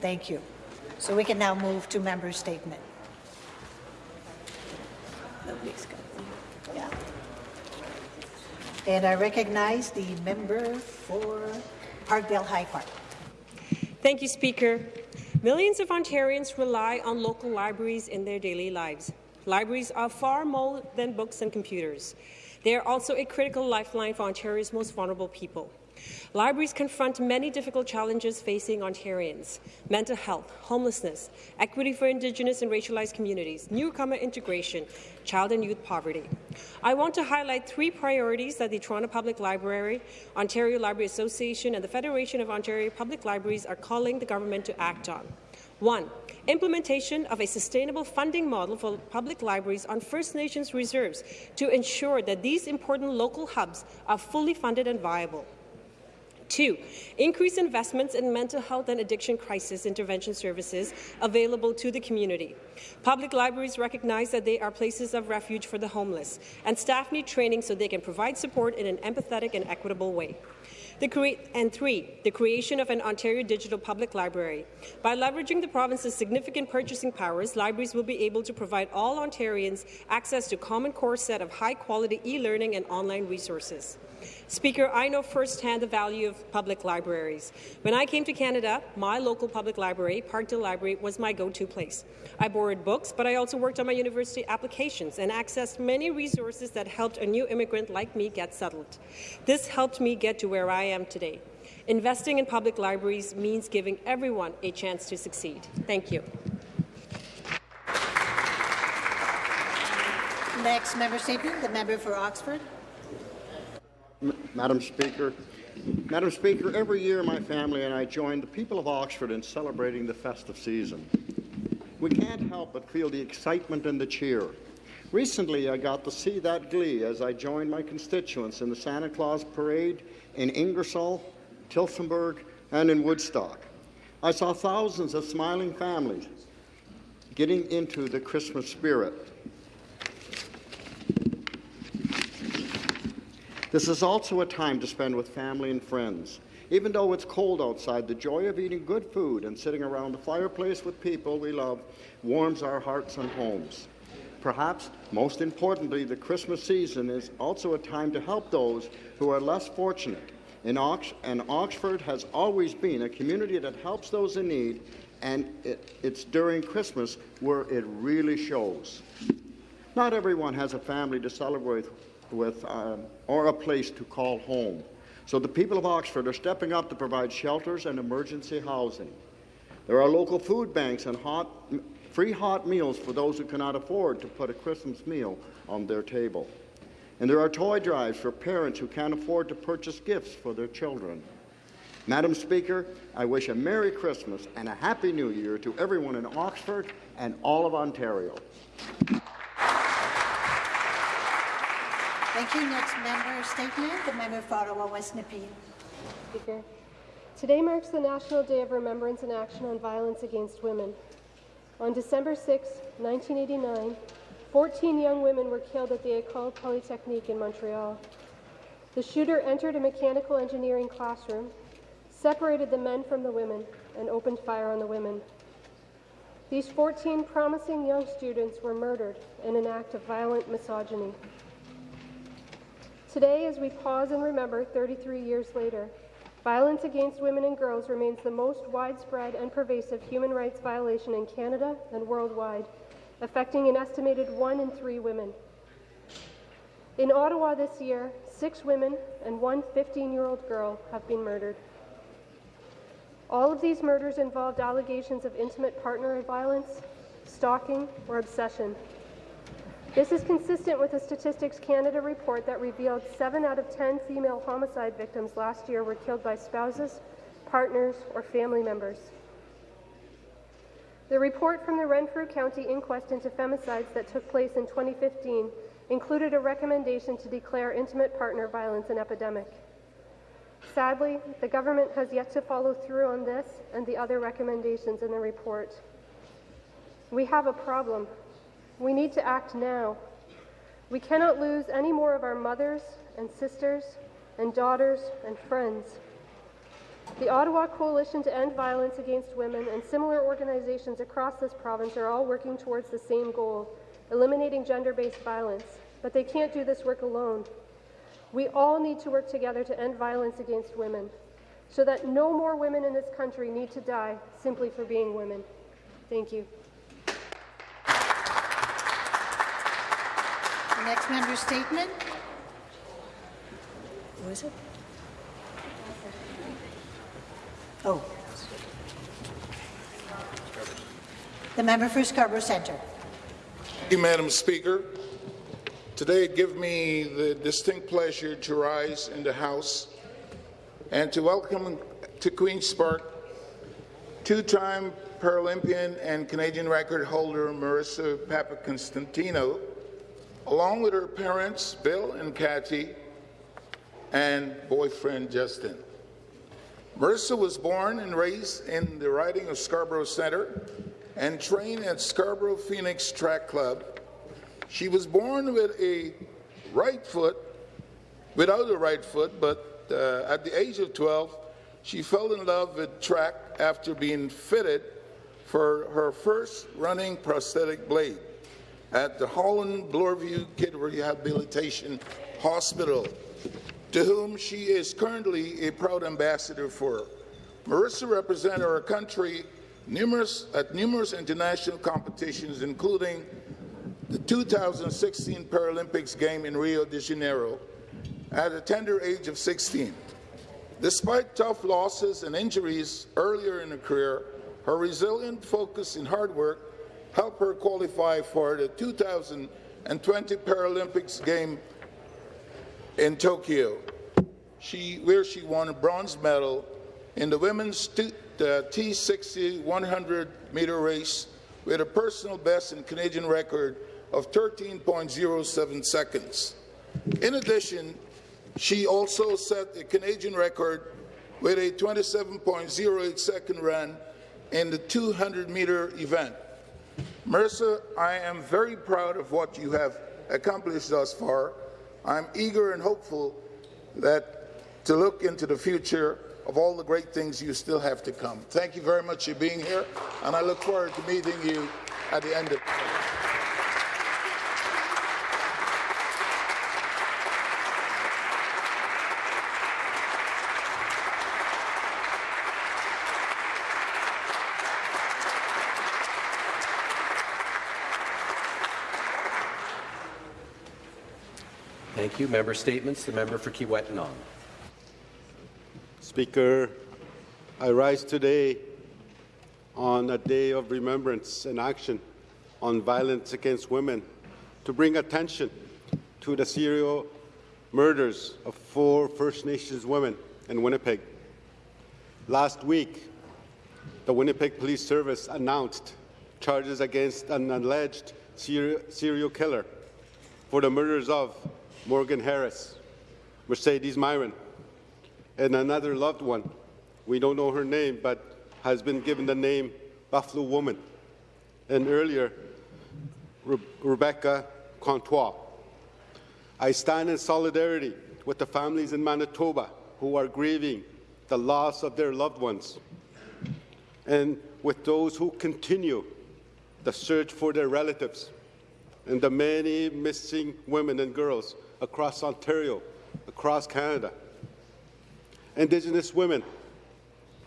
Thank you. So we can now move to member statement. And I recognize the member for Parkdale High Park. Thank you, Speaker. Millions of Ontarians rely on local libraries in their daily lives. Libraries are far more than books and computers. They are also a critical lifeline for Ontario's most vulnerable people. Libraries confront many difficult challenges facing Ontarians mental health, homelessness, equity for Indigenous and racialized communities, newcomer integration, child and youth poverty. I want to highlight three priorities that the Toronto Public Library, Ontario Library Association, and the Federation of Ontario Public Libraries are calling the government to act on. One, implementation of a sustainable funding model for public libraries on First Nations reserves to ensure that these important local hubs are fully funded and viable. Two, increase investments in mental health and addiction crisis intervention services available to the community. Public libraries recognize that they are places of refuge for the homeless, and staff need training so they can provide support in an empathetic and equitable way. And three, the creation of an Ontario Digital Public Library. By leveraging the province's significant purchasing powers, libraries will be able to provide all Ontarians access to a common core set of high-quality e-learning and online resources. Speaker, I know firsthand the value of public libraries. When I came to Canada, my local public library, Parkdale Library, was my go-to place. I borrowed books, but I also worked on my university applications and accessed many resources that helped a new immigrant like me get settled. This helped me get to where I am today. Investing in public libraries means giving everyone a chance to succeed. Thank you. Next member statement, the member for Oxford. Madam Speaker. Madam Speaker, every year my family and I join the people of Oxford in celebrating the festive season. We can't help but feel the excitement and the cheer. Recently, I got to see that glee as I joined my constituents in the Santa Claus Parade in Ingersoll, Tillsonburg, and in Woodstock. I saw thousands of smiling families getting into the Christmas spirit. This is also a time to spend with family and friends. Even though it's cold outside, the joy of eating good food and sitting around the fireplace with people we love warms our hearts and homes. Perhaps most importantly, the Christmas season is also a time to help those who are less fortunate. Ox and Oxford has always been a community that helps those in need, and it, it's during Christmas where it really shows. Not everyone has a family to celebrate with, um, or a place to call home. So the people of Oxford are stepping up to provide shelters and emergency housing. There are local food banks and hot, free hot meals for those who cannot afford to put a Christmas meal on their table. And there are toy drives for parents who can't afford to purchase gifts for their children. Madam Speaker, I wish a Merry Christmas and a Happy New Year to everyone in Oxford and all of Ontario. Thank you. Next member statement, the member for Ottawa West Nepean. Speaker. Today marks the National Day of Remembrance and Action on Violence Against Women. On December 6, 1989, 14 young women were killed at the École Polytechnique in Montreal. The shooter entered a mechanical engineering classroom, separated the men from the women, and opened fire on the women. These 14 promising young students were murdered in an act of violent misogyny. Today, as we pause and remember 33 years later, violence against women and girls remains the most widespread and pervasive human rights violation in Canada and worldwide, affecting an estimated one in three women. In Ottawa this year, six women and one 15-year-old girl have been murdered. All of these murders involved allegations of intimate partner violence, stalking, or obsession. This is consistent with the Statistics Canada report that revealed 7 out of 10 female homicide victims last year were killed by spouses, partners, or family members. The report from the Renfrew County inquest into femicides that took place in 2015 included a recommendation to declare intimate partner violence an epidemic. Sadly, the government has yet to follow through on this and the other recommendations in the report. We have a problem. We need to act now. We cannot lose any more of our mothers and sisters and daughters and friends. The Ottawa Coalition to End Violence Against Women and similar organizations across this province are all working towards the same goal, eliminating gender-based violence. But they can't do this work alone. We all need to work together to end violence against women, so that no more women in this country need to die simply for being women. Thank you. The next member statement. Who is it? Oh. The member for Scarborough Centre. Thank you, Madam Speaker. Today it gives me the distinct pleasure to rise in the House and to welcome to Queen's Park two-time Paralympian and Canadian record holder Marissa Papaconstantinou, along with her parents, Bill and Kathy, and boyfriend Justin. Marissa was born and raised in the riding of Scarborough Centre and trained at Scarborough Phoenix Track Club. She was born with a right foot, without a right foot, but uh, at the age of 12, she fell in love with track after being fitted for her first running prosthetic blade at the Holland Bloorview Kid Rehabilitation Hospital, to whom she is currently a proud ambassador for. Marissa represented our country numerous, at numerous international competitions, including the 2016 Paralympics game in Rio de Janeiro at a tender age of 16. Despite tough losses and injuries earlier in her career, her resilient focus and hard work helped her qualify for the 2020 Paralympics game in Tokyo, she, where she won a bronze medal in the women's uh, T, the T60 100 meter race with a personal best and Canadian record of 13.07 seconds. In addition, she also set a Canadian record with a 27.08 second run in the 200 meter event. Marissa, I am very proud of what you have accomplished thus far. I'm eager and hopeful that to look into the future of all the great things you still have to come. Thank you very much for being here, and I look forward to meeting you at the end of Thank you. Member statements. The member for Kiiwetinoong. Speaker, I rise today on a day of remembrance and action on violence against women to bring attention to the serial murders of four First Nations women in Winnipeg. Last week, the Winnipeg Police Service announced charges against an alleged serial killer for the murders of Morgan Harris, Mercedes Myran, and another loved one. We don't know her name, but has been given the name Buffalo Woman. And earlier, Re Rebecca Contois. I stand in solidarity with the families in Manitoba who are grieving the loss of their loved ones, and with those who continue the search for their relatives, and the many missing women and girls across Ontario, across Canada. Indigenous women,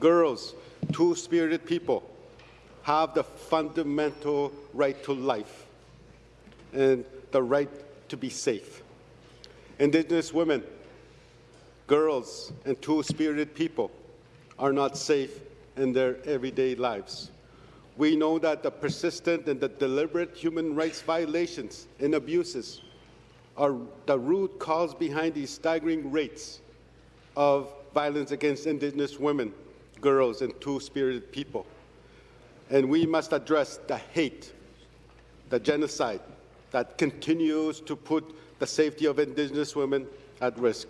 girls, two-spirited people have the fundamental right to life and the right to be safe. Indigenous women, girls, and two-spirited people are not safe in their everyday lives. We know that the persistent and the deliberate human rights violations and abuses are the root cause behind these staggering rates of violence against Indigenous women, girls, and two-spirited people. And we must address the hate, the genocide that continues to put the safety of Indigenous women at risk.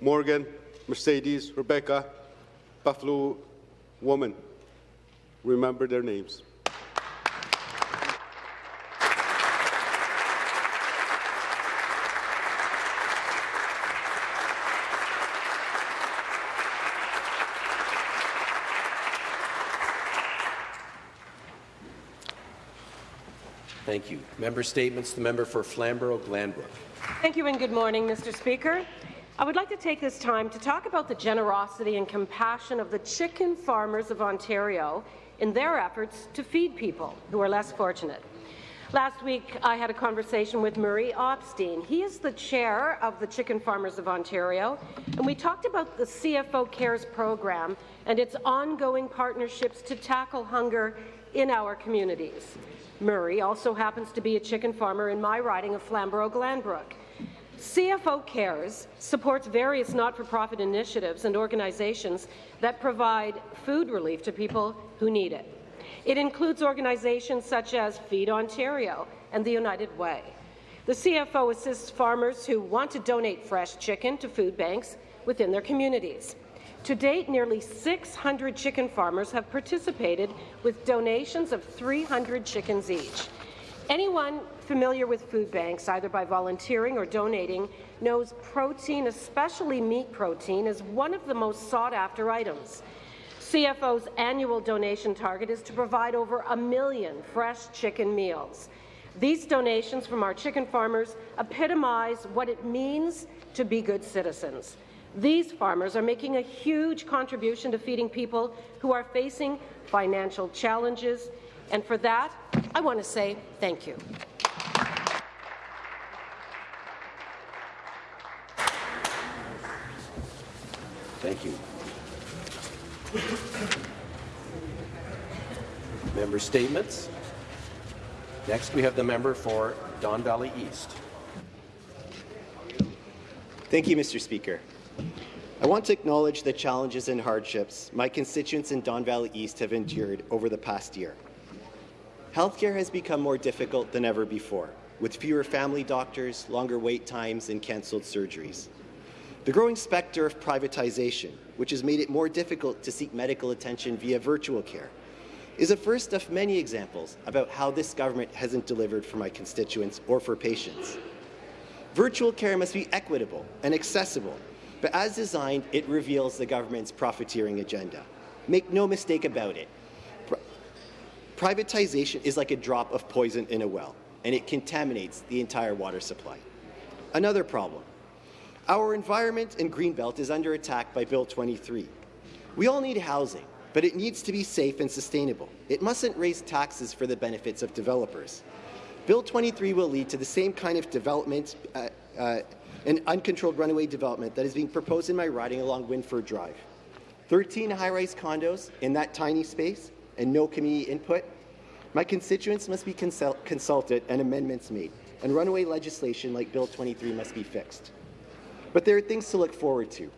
Morgan, Mercedes, Rebecca, Buffalo Woman, remember their names. Thank you. Member statements. The member for Flamborough-Glanbrook. Thank you and good morning, Mr. Speaker. I would like to take this time to talk about the generosity and compassion of the chicken farmers of Ontario in their efforts to feed people who are less fortunate. Last week, I had a conversation with Murray Opsteen. He is the chair of the Chicken Farmers of Ontario, and we talked about the CFO Cares program and its ongoing partnerships to tackle hunger in our communities. Murray also happens to be a chicken farmer in my riding of Flamborough-Glanbrook. CFO Cares supports various not-for-profit initiatives and organizations that provide food relief to people who need it. It includes organizations such as Feed Ontario and the United Way. The CFO assists farmers who want to donate fresh chicken to food banks within their communities. To date, nearly 600 chicken farmers have participated with donations of 300 chickens each. Anyone familiar with food banks, either by volunteering or donating, knows protein, especially meat protein, is one of the most sought-after items. CFO's annual donation target is to provide over a million fresh chicken meals. These donations from our chicken farmers epitomize what it means to be good citizens. These farmers are making a huge contribution to feeding people who are facing financial challenges, and for that, I want to say thank you. Thank you. Member statements. Next, we have the member for Don Valley East. Thank you, Mr. Speaker. I want to acknowledge the challenges and hardships my constituents in Don Valley East have endured over the past year. Healthcare has become more difficult than ever before, with fewer family doctors, longer wait times, and cancelled surgeries. The growing spectre of privatization, which has made it more difficult to seek medical attention via virtual care, is a first of many examples about how this government hasn't delivered for my constituents or for patients. Virtual care must be equitable and accessible, but as designed, it reveals the government's profiteering agenda. Make no mistake about it. privatization is like a drop of poison in a well, and it contaminates the entire water supply. Another problem, our environment and Greenbelt is under attack by Bill 23. We all need housing, but it needs to be safe and sustainable. It mustn't raise taxes for the benefits of developers. Bill 23 will lead to the same kind of development uh, uh, and uncontrolled runaway development that is being proposed in my riding along Wynford Drive. 13 high-rise condos in that tiny space and no community input. My constituents must be consult consulted and amendments made, and runaway legislation like Bill 23 must be fixed. But there are things to look forward to.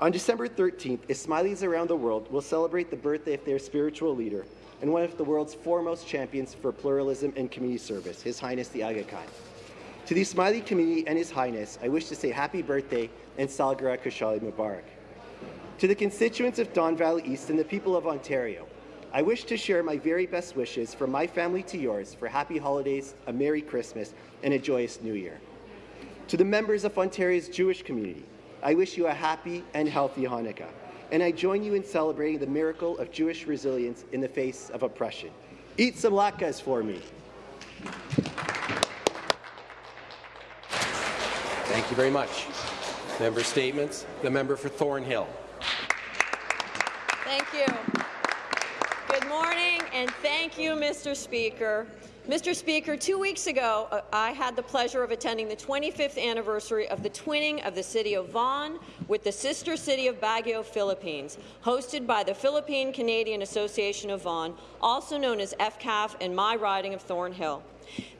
On December 13th, Ismailis around the world will celebrate the birthday of their spiritual leader and one of the world's foremost champions for pluralism and community service, His Highness the Aga Khan. To the Ismaili community and His Highness, I wish to say happy birthday and Salgirah Khushiali Mubarak. To the constituents of Don Valley East and the people of Ontario, I wish to share my very best wishes from my family to yours for happy holidays, a Merry Christmas, and a joyous New Year. To the members of Ontario's Jewish community, I wish you a happy and healthy Hanukkah, and I join you in celebrating the miracle of Jewish resilience in the face of oppression. Eat some latkes for me. Thank you very much. Member statements. The member for Thornhill. Thank you. Good morning, and thank you, Mr. Speaker. Mr. Speaker, two weeks ago, uh, I had the pleasure of attending the 25th anniversary of the twinning of the city of Vaughan with the sister city of Baguio, Philippines, hosted by the Philippine Canadian Association of Vaughan, also known as FCAV and my riding of Thornhill.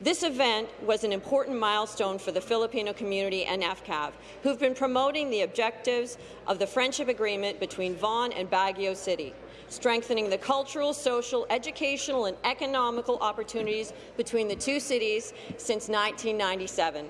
This event was an important milestone for the Filipino community and FCAV, who've been promoting the objectives of the friendship agreement between Vaughan and Baguio City strengthening the cultural, social, educational and economical opportunities between the two cities since 1997.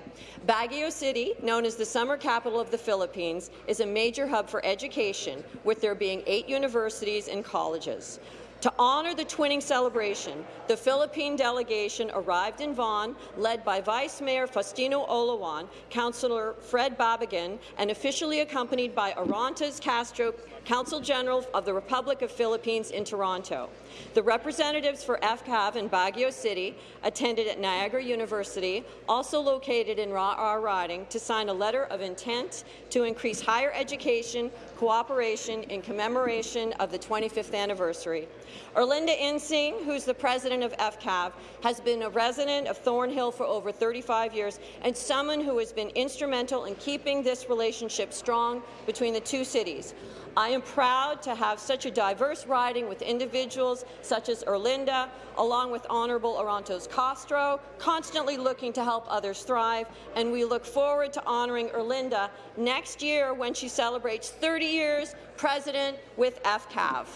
Baguio City, known as the summer capital of the Philippines, is a major hub for education, with there being eight universities and colleges. To honour the twinning celebration, the Philippine delegation arrived in Vaughan, led by Vice Mayor Faustino Olowan, Councillor Fred Bagbagen, and officially accompanied by Orontes Castro Consul General of the Republic of Philippines in Toronto. The representatives for FCAV in Baguio City attended at Niagara University, also located in Raw riding, to sign a letter of intent to increase higher education cooperation in commemoration of the 25th anniversary. Erlinda Insing, who's the president of FCAV, has been a resident of Thornhill for over 35 years and someone who has been instrumental in keeping this relationship strong between the two cities. I am proud to have such a diverse riding with individuals such as Erlinda, along with Honourable Orontes Castro, constantly looking to help others thrive, and we look forward to honouring Erlinda next year when she celebrates 30 years president with FCAV.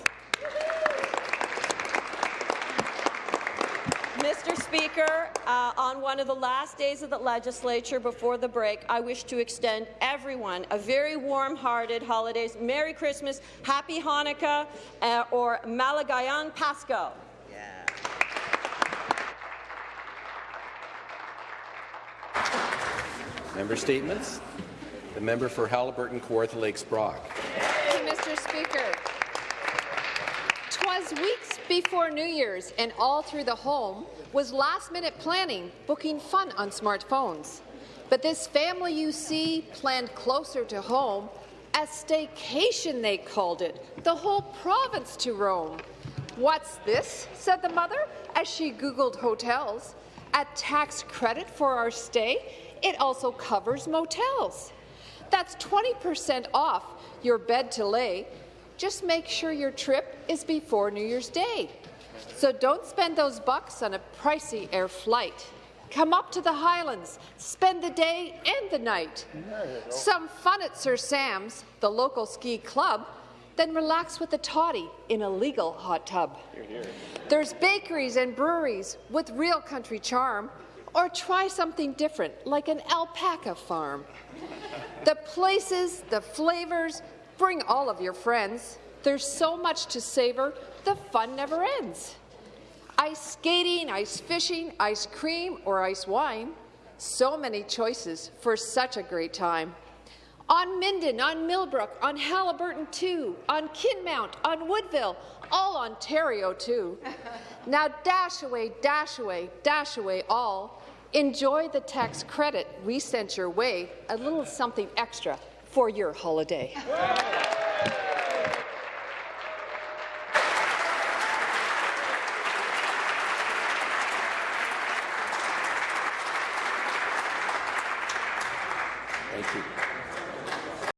Mr. Speaker, uh, on one of the last days of the legislature before the break, I wish to extend everyone a very warm-hearted holidays. Merry Christmas, Happy Hanukkah, uh, or Maligayang Pasko. Yeah. Member statements. The member for Haliburton Kawartha Lakes Brock. Thank you, Mr. Speaker. Twas weeks before New Year's and all through the home was last-minute planning, booking fun on smartphones. But this family you see planned closer to home, a staycation they called it, the whole province to roam. What's this? said the mother as she Googled hotels. A tax credit for our stay? It also covers motels. That's 20% off your bed to lay. Just make sure your trip is before New Year's Day. So don't spend those bucks on a pricey air flight. Come up to the Highlands, spend the day and the night. Some fun at Sir Sam's, the local ski club, then relax with a toddy in a legal hot tub. Here, here. There's bakeries and breweries with real country charm, or try something different, like an alpaca farm. the places, the flavors, bring all of your friends. There's so much to savor, the fun never ends. Ice skating, ice fishing, ice cream, or ice wine. So many choices for such a great time. On Minden, on Millbrook, on Haliburton too, on Kinmount, on Woodville, all Ontario too. now dash away, dash away, dash away all. Enjoy the tax credit we sent your way, a little something extra for your holiday.